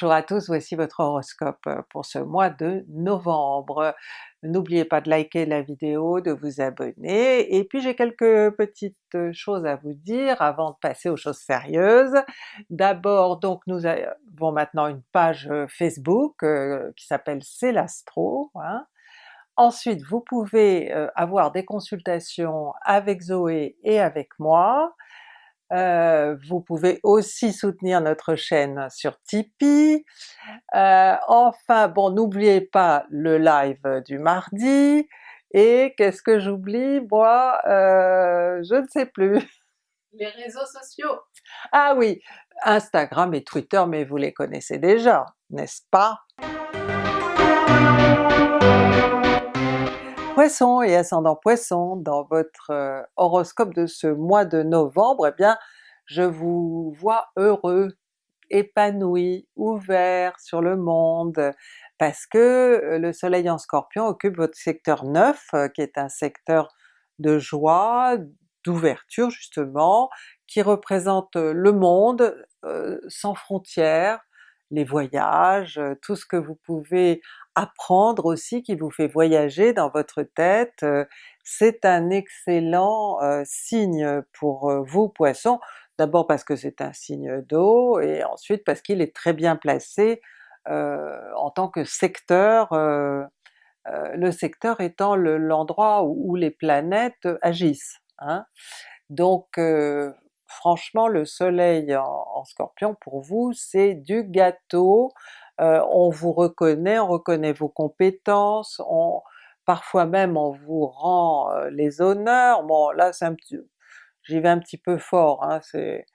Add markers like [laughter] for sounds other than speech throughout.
Bonjour à tous, voici votre horoscope pour ce mois de novembre. N'oubliez pas de liker la vidéo, de vous abonner, et puis j'ai quelques petites choses à vous dire avant de passer aux choses sérieuses. D'abord donc nous avons maintenant une page Facebook qui s'appelle C'est l'Astro. Hein. Ensuite vous pouvez avoir des consultations avec Zoé et avec moi. Euh, vous pouvez aussi soutenir notre chaîne sur Tipeee. Euh, enfin bon, n'oubliez pas le live du mardi, et qu'est-ce que j'oublie? Moi? Euh, je ne sais plus. [laughs] Les réseaux sociaux! Ah oui, Instagram et Twitter, mais vous les connaissez déjà, n'est-ce pas? Poisson et ascendant Poisson, dans votre euh, horoscope de ce mois de novembre, eh bien je vous vois heureux, épanoui, ouvert sur le monde, parce que euh, le soleil en Scorpion occupe votre secteur 9, euh, qui est un secteur de joie, d'ouverture justement, qui représente le monde sans frontières, les voyages, tout ce que vous pouvez apprendre aussi qui vous fait voyager dans votre tête, c'est un excellent signe pour vous Poissons, d'abord parce que c'est un signe d'eau, et ensuite parce qu'il est très bien placé en tant que secteur, le secteur étant l'endroit où, les planètes agissent. Hein. Donc franchement le soleil en, Scorpion pour vous c'est du gâteau, euh, on vous reconnaît, on reconnaît vos compétences, parfois même on vous rend euh, les honneurs, bon là c'est un petit... j'y vais un petit peu fort, hein, c'est...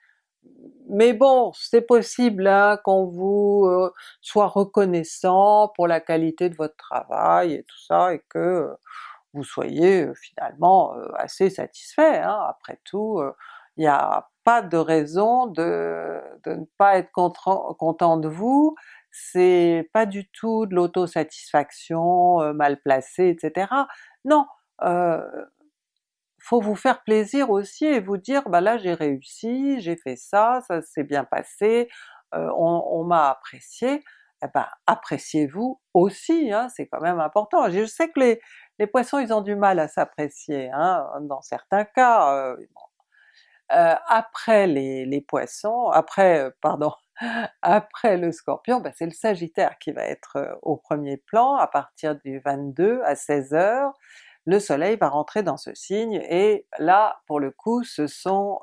Mais bon, c'est possible hein, qu'on vous euh, soit reconnaissant pour la qualité de votre travail et tout ça, et que vous soyez finalement assez satisfait. Hein. Après tout, il n'y a pas de raison de, ne pas être content, de vous, c'est pas du tout de l'autosatisfaction euh, mal placée, etc. Non, euh, faut vous faire plaisir aussi et vous dire bah là j'ai réussi, j'ai fait ça, ça s'est bien passé, euh, on, m'a apprécié, eh ben appréciez-vous aussi, hein, c'est quand même important. Je sais que les, les poissons ils ont du mal à s'apprécier, hein, dans certains cas, euh, après les, poissons, après, pardon, après le Scorpion, ben, c'est le Sagittaire qui va être euh, au premier plan à partir du 22 à 16h, le soleil va rentrer dans ce signe et là pour le coup ce sont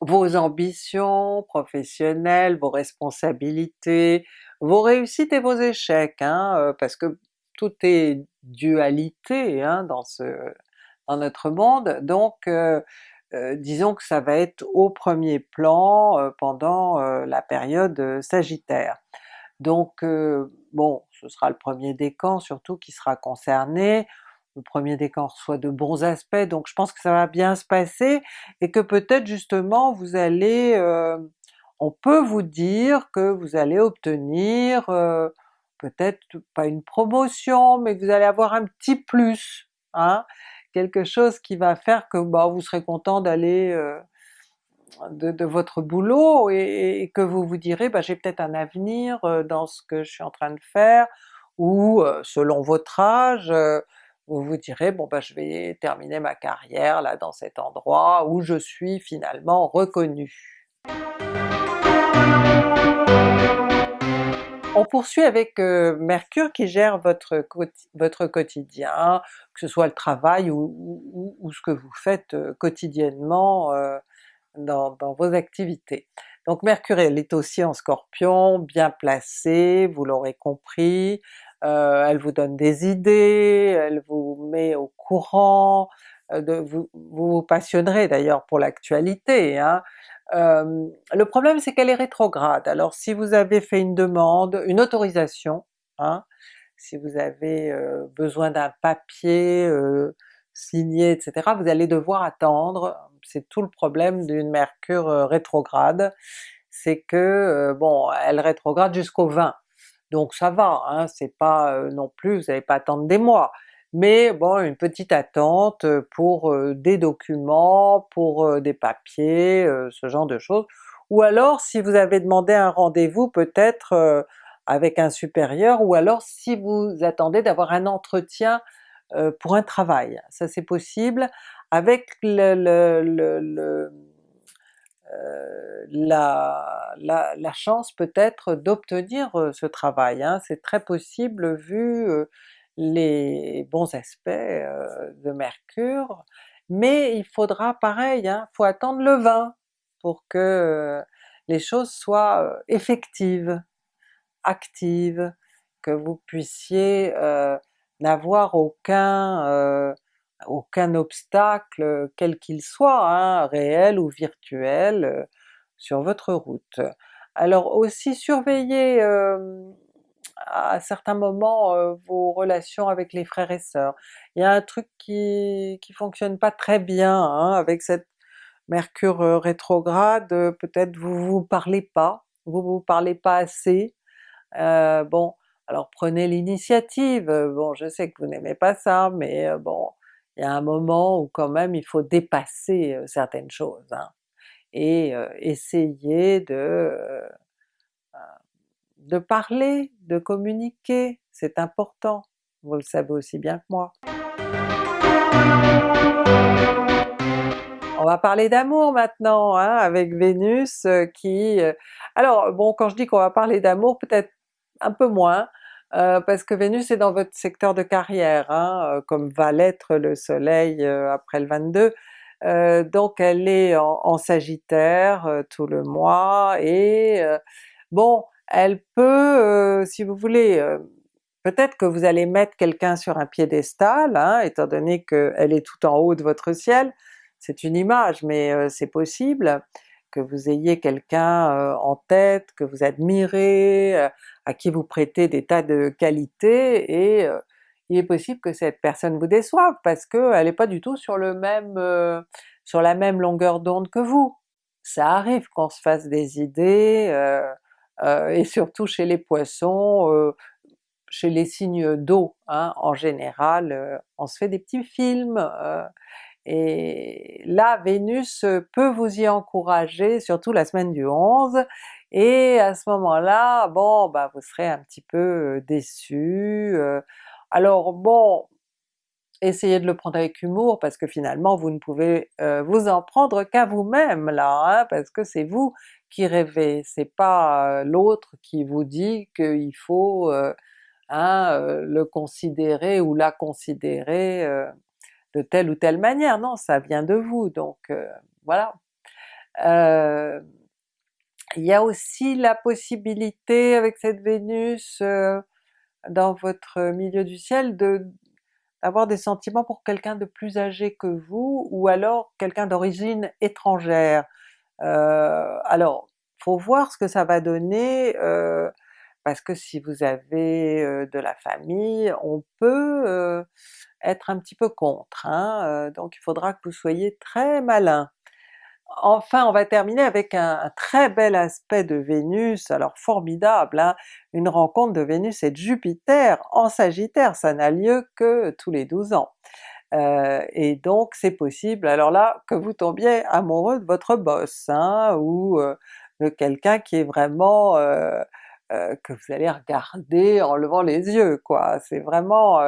vos ambitions professionnelles, vos responsabilités, vos réussites et vos échecs, hein, parce que tout est dualité hein, dans, notre monde, donc euh, disons que ça va être au premier plan euh, pendant euh, la période Sagittaire. Donc bon, ce sera le premier décan surtout qui sera concerné, le premier décan reçoit de bons aspects, donc je pense que ça va bien se passer, et que peut-être justement vous allez... on peut vous dire que vous allez obtenir peut-être pas une promotion, mais que vous allez avoir un petit plus, hein? Quelque chose qui va faire que bah, vous serez content d'aller euh, de, votre boulot et, que vous vous direz bah, j'ai peut-être un avenir euh, dans ce que je suis en train de faire, ou euh, selon votre âge, vous vous direz bon bah je vais terminer ma carrière là dans cet endroit où je suis finalement reconnu. On poursuit avec euh, Mercure qui gère votre, quotidien, que ce soit le travail ou, ce que vous faites euh, quotidiennement euh, dans, vos activités. Donc Mercure elle est aussi en Scorpion, bien placée, vous l'aurez compris, elle vous donne des idées, elle vous met au courant, vous, vous, passionnerez d'ailleurs pour l'actualité, hein, le problème c'est qu'elle est rétrograde, alors si vous avez fait une demande, une autorisation, hein, si vous avez besoin d'un papier signé, etc., vous allez devoir attendre, c'est tout le problème d'une Mercure rétrograde, c'est que bon, elle rétrograde jusqu'au 20, donc ça va, hein, c'est pas non plus, vous n'allez pas attendre des mois, mais bon une petite attente pour des documents, pour des papiers, ce genre de choses, ou alors si vous avez demandé un rendez-vous peut-être avec un supérieur, ou alors si vous attendez d'avoir un entretien pour un travail, ça c'est possible, avec le, le, la, la, la, chance peut-être d'obtenir ce travail, hein. c'est très possible vu les bons aspects de Mercure, mais il faudra pareil, hein, faut attendre le 20 pour que les choses soient effectives, actives, que vous puissiez n'avoir aucun, aucun obstacle quel qu'il soit, hein, réel ou virtuel, sur votre route. Alors aussi surveillez à certains moments euh, vos relations avec les frères et sœurs. Il y a un truc qui, qui fonctionne pas très bien hein, avec cette Mercure euh, rétrograde, euh, peut-être vous vous parlez pas, vous vous parlez pas assez. bon, alors prenez l'initiative, bon je sais que vous n'aimez pas ça, mais bon, il y a un moment où quand même il faut dépasser certaines choses, hein, et essayer de de parler, de communiquer, c'est important, vous le savez aussi bien que moi. On va parler d'amour maintenant, hein, avec Vénus euh, qui... Euh, alors bon, quand je dis qu'on va parler d'amour, peut-être un peu moins, euh, parce que Vénus est dans votre secteur de carrière, hein, comme va l'être le soleil après le 22, donc elle est en, en Sagittaire tout le mois, et bon, elle peut, euh, si vous voulez, euh, peut-être que vous allez mettre quelqu'un sur un piédestal, hein, étant donné qu'elle est tout en haut de votre ciel, c'est une image, mais euh, c'est possible que vous ayez quelqu'un en tête, que vous admirez, à qui vous prêtez des tas de qualités, et il est possible que cette personne vous déçoive parce qu'elle n'est pas du tout sur le même sur la même longueur d'onde que vous. Ça arrive qu'on se fasse des idées, et surtout chez les Poissons, euh, chez les signes d'eau hein, en général, euh, on se fait des petits films, et là Vénus peut vous y encourager, surtout la semaine du 11, et à ce moment-là, bon bah vous serez un petit peu déçu. alors bon, essayez de le prendre avec humour parce que finalement vous ne pouvez vous en prendre qu'à vous-même là, hein, parce que c'est vous qui rêvez, c'est pas l'autre qui vous dit qu'il faut hein, le considérer ou la considérer de telle ou telle manière, non, ça vient de vous, donc voilà. il y a aussi la possibilité avec cette Vénus dans votre milieu du ciel de d'avoir des sentiments pour quelqu'un de plus âgé que vous, ou alors quelqu'un d'origine étrangère. Euh, alors, faut voir ce que ça va donner, euh, parce que si vous avez euh, de la famille, on peut être un petit peu contre, hein, donc il faudra que vous soyez très malin. Enfin on va terminer avec un, très bel aspect de Vénus, alors formidable, hein, une rencontre de Vénus et de Jupiter en Sagittaire, ça n'a lieu que tous les 12 ans. Euh, et donc c'est possible. Alors là que vous tombiez amoureux de votre boss, hein, ou euh, de quelqu'un qui est vraiment euh, que vous allez regarder en levant les yeux quoi, c'est vraiment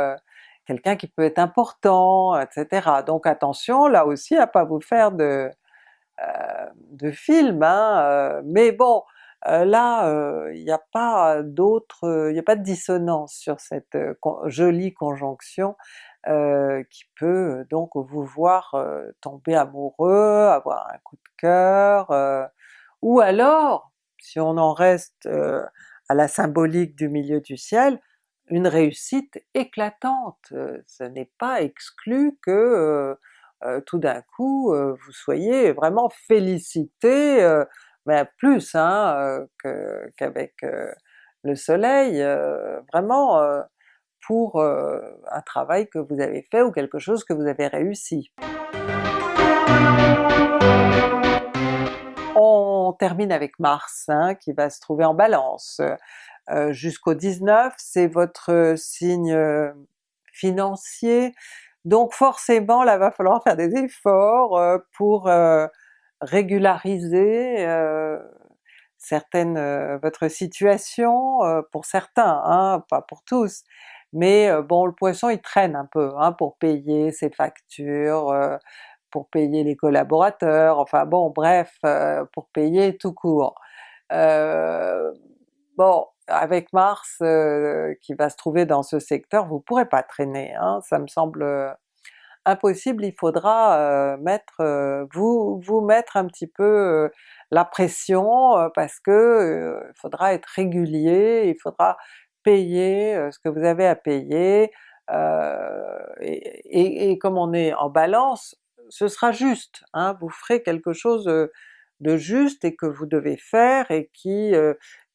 quelqu'un qui peut être important, etc. Donc attention là aussi à pas vous faire de, de film, hein, mais bon, là il n'y a pas d'autre, il n'y a pas de dissonance sur cette jolie conjonction, euh, qui peut donc vous voir euh, tomber amoureux, avoir un coup de cœur, euh, ou alors, si on en reste à la symbolique du milieu du ciel, une réussite éclatante. ce n'est pas exclu que tout d'un coup vous soyez vraiment félicité, mais plus hein, qu'avec le soleil, vraiment pour euh, un travail que vous avez fait ou quelque chose que vous avez réussi. On termine avec Mars hein, qui va se trouver en Balance. Euh, jusqu'au 19, c'est votre signe financier, donc forcément là va falloir faire des efforts euh, pour régulariser certaines, votre situation, pour certains, hein, pas pour tous, mais bon le Poisson il traîne un peu hein, pour payer ses factures, pour payer les collaborateurs, enfin bon bref, pour payer tout court. bon, avec Mars qui va se trouver dans ce secteur, vous pourrez pas traîner, hein, ça me semble impossible, il faudra mettre, vous, vous mettre un petit peu la pression parce que il faudra être régulier, il faudra payer ce que vous avez à payer, et, comme on est en balance, ce sera juste, hein, vous ferez quelque chose de juste et que vous devez faire et qui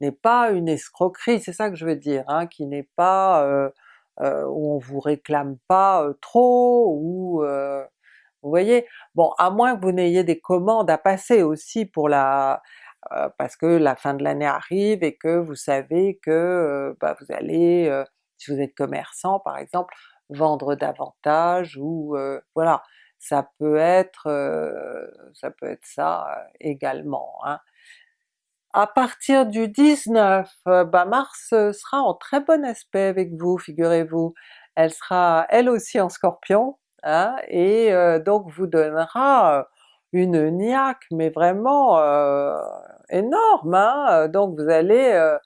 n'est pas une escroquerie, c'est ça que je veux dire, hein, qui n'est pas où on vous réclame pas trop, ou vous voyez? Bon, à moins que vous n'ayez des commandes à passer aussi pour la parce que la fin de l'année arrive et que vous savez que bah, vous allez, si vous êtes commerçant par exemple, vendre davantage ou voilà, ça peut être ça peut être ça également. Hein. À partir du 19, bah Mars sera en très bon aspect avec vous, figurez-vous. Elle sera elle aussi en Scorpion, hein, et donc vous donnera une niaque mais vraiment énorme, hein. donc vous allez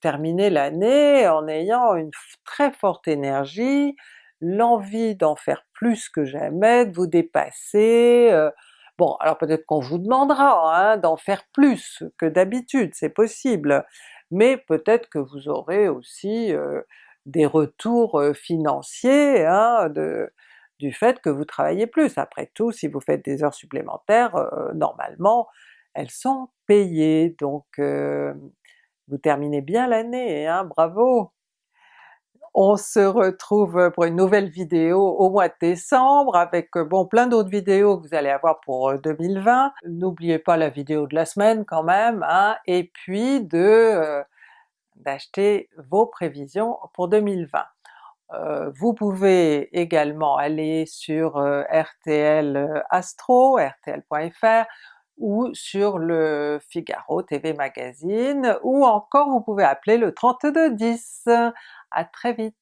terminer l'année en ayant une très forte énergie, l'envie d'en faire plus que jamais, de vous dépasser, Bon, alors peut-être qu'on vous demandera hein, d'en faire plus que d'habitude, c'est possible, mais peut-être que vous aurez aussi des retours financiers hein, du fait que vous travaillez plus. Après tout, si vous faites des heures supplémentaires, normalement elles sont payées, donc vous terminez bien l'année, hein, bravo! On se retrouve pour une nouvelle vidéo au mois de décembre avec bon plein d'autres vidéos que vous allez avoir pour 2020. N'oubliez pas la vidéo de la semaine quand même, hein, et puis de d'acheter vos prévisions pour 2020. Euh, vous pouvez également aller sur RTL Astro, rtl.fr, ou sur le Figaro TV Magazine, ou encore vous pouvez appeler le 3210. À très vite!